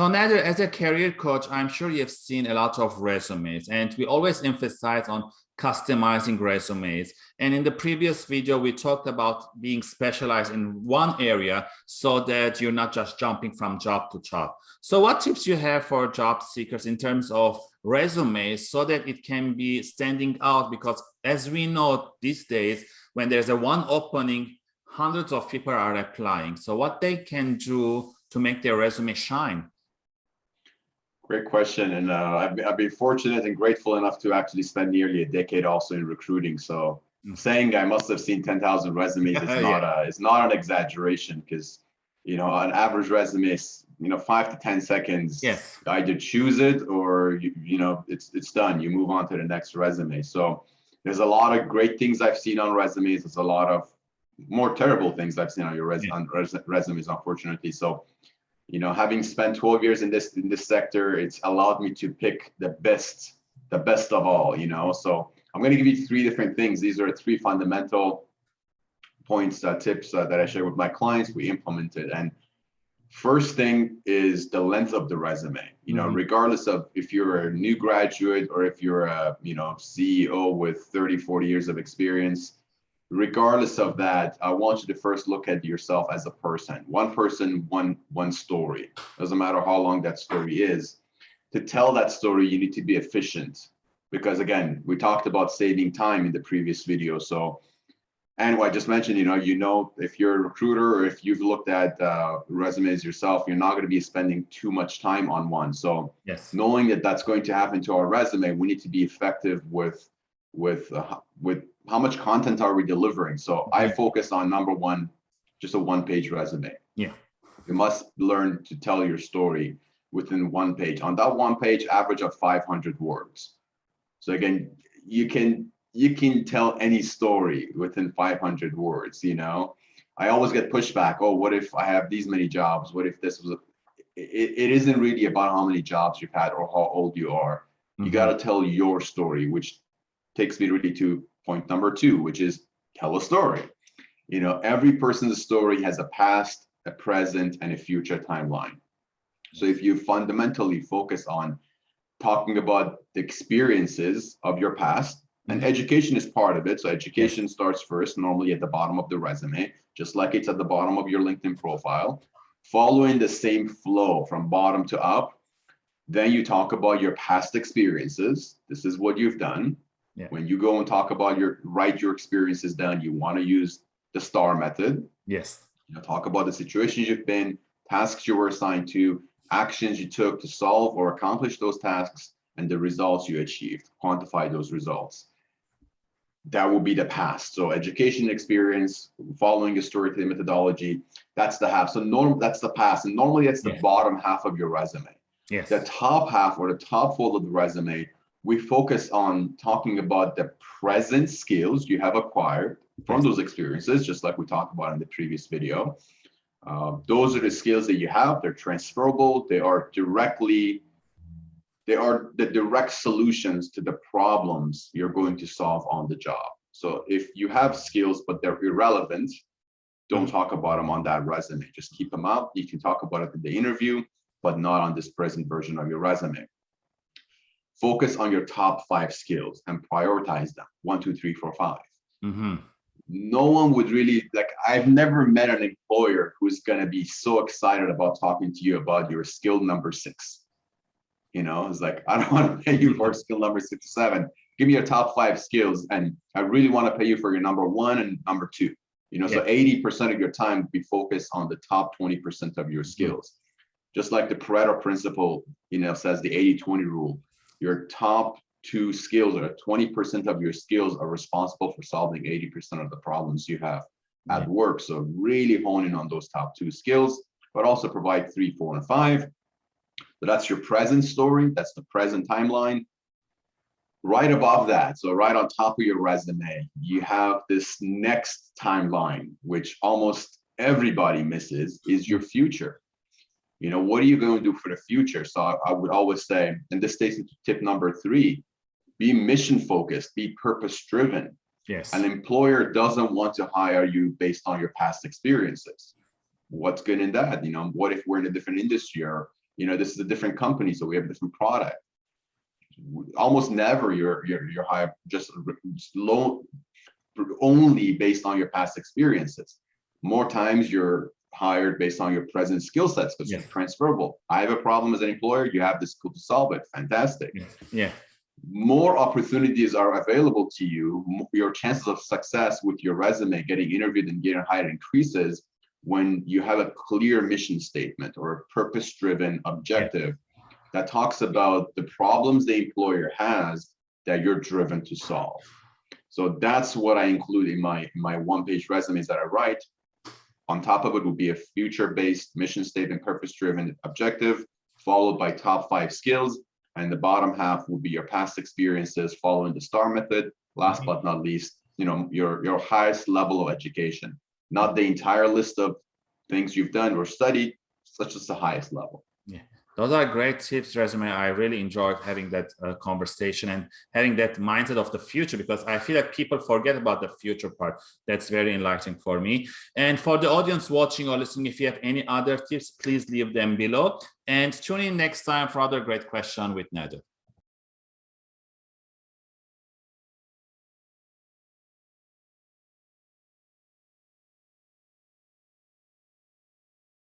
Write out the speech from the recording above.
So Nader, as a career coach, I'm sure you've seen a lot of resumes and we always emphasize on customizing resumes. And in the previous video, we talked about being specialized in one area so that you're not just jumping from job to job. So what tips you have for job seekers in terms of resumes so that it can be standing out? Because as we know these days, when there's a one opening, hundreds of people are applying. So what they can do to make their resume shine? Great question. And uh, I've, I've, been fortunate and grateful enough to actually spend nearly a decade also in recruiting. So mm. saying I must have seen 10,000 resumes is yeah. not a, it's not an exaggeration because, you know, an average resume is, you know, five to 10 seconds. Yes. Either choose it or, you, you know, it's, it's done. You move on to the next resume. So there's a lot of great things I've seen on resumes. There's a lot of more terrible things I've seen on your res yeah. on res resumes, unfortunately. So you know, having spent 12 years in this in this sector, it's allowed me to pick the best, the best of all, you know. So I'm going to give you three different things. These are three fundamental points, uh, tips uh, that I share with my clients. We implemented, and first thing is the length of the resume. You know, mm -hmm. regardless of if you're a new graduate or if you're a you know CEO with 30, 40 years of experience regardless of that, I want you to first look at yourself as a person. One person, one one story. Doesn't matter how long that story is. To tell that story, you need to be efficient. Because again, we talked about saving time in the previous video. So, and I just mentioned, you know, you know, if you're a recruiter or if you've looked at uh, resumes yourself, you're not going to be spending too much time on one. So, yes, knowing that that's going to happen to our resume, we need to be effective with with uh, with how much content are we delivering? So I focus on number one, just a one page resume. Yeah. You must learn to tell your story within one page. On that one page, average of 500 words. So again, you can you can tell any story within 500 words, you know. I always get pushback. Oh, what if I have these many jobs? What if this was a, it, it isn't really about how many jobs you've had or how old you are. Mm -hmm. You got to tell your story, which takes me really to point number two, which is tell a story. You know, every person's story has a past, a present, and a future timeline. So if you fundamentally focus on talking about the experiences of your past, and mm-hmm. education is part of it. So education starts first, normally at the bottom of the resume, just like it's at the bottom of your LinkedIn profile, following the same flow from bottom to up. Then you talk about your past experiences. This is what you've done. Yeah. When you go and talk about your write your experiences down, you want to use the STAR method. Yes. You know, talk about the situations you've been, tasks you were assigned to, actions you took to solve or accomplish those tasks, and the results you achieved. Quantify those results. That will be the past. So education experience, following a storytelling methodology, that's the half. So norm that's the past. And normally that's the yeah. bottom half of your resume. Yes. The top half or the top fold of the resume we focus on talking about the present skills you have acquired from those experiences, just like we talked about in the previous video. Uh, those are the skills that you have. They're transferable. They are directly, they are the direct solutions to the problems you're going to solve on the job. So if you have skills, but they're irrelevant, don't talk about them on that resume. Just keep them out. You can talk about it in the interview, but not on this present version of your resume focus on your top five skills and prioritize them. One two three four five. Mm -hmm. no one would really like i've never met an employer who's going to be so excited about talking to you about your skill number six. You know it's like i don't want to pay you for skill number six or seven. Give me your top five skills and i really want to pay you for your number one and number two. You know yeah. so 80% of your time be focused on the top 20% of your skills. Just like the pareto principle you know says the 80 20 rule your top two skills or 20% of your skills are responsible for solving 80% of the problems you have at work. So really honing on those top two skills, but also provide three, four, and five. So that's your present story. That's the present timeline. Right above that, so right on top of your resume, you have this next timeline, which almost everybody misses, is your future you know what are you going to do for the future? So I, I, would always say and this takes into tip number three be mission focused be purpose driven. Yes. An employer doesn't want to hire you based on your past experiences. What's good in that you know what if we're in a different industry or You know, this is a different company, so we have a different product. Almost never you're you're you're hired just, just low only based on your past experiences. More times you're hired based on your present skill sets because yes. transferable. I have a problem as an employer, you have the skill to solve it. Fantastic. Yeah. yeah. More opportunities are available to you. Your chances of success with your resume, getting interviewed and getting hired increases when you have a clear mission statement or a purpose-driven objective yeah. that talks about the problems the employer has that you're driven to solve. So that's what I include in my, my one-page resumes that I write. On top of it would be a future-based mission statement, purpose-driven objective, followed by top five skills. And the bottom half would be your past experiences following the STAR method. Last mm-hmm. but not least, you know, your, your highest level of education, not the entire list of things you've done or studied, such as the highest level. Yeah. Those are great tips, resume. I really enjoyed having that uh, conversation and having that mindset of the future because I feel like people forget about the future part. That's very enlightening for me. And for the audience watching or listening, if you have any other tips, please leave them below and tune in next time for other great question with Nader.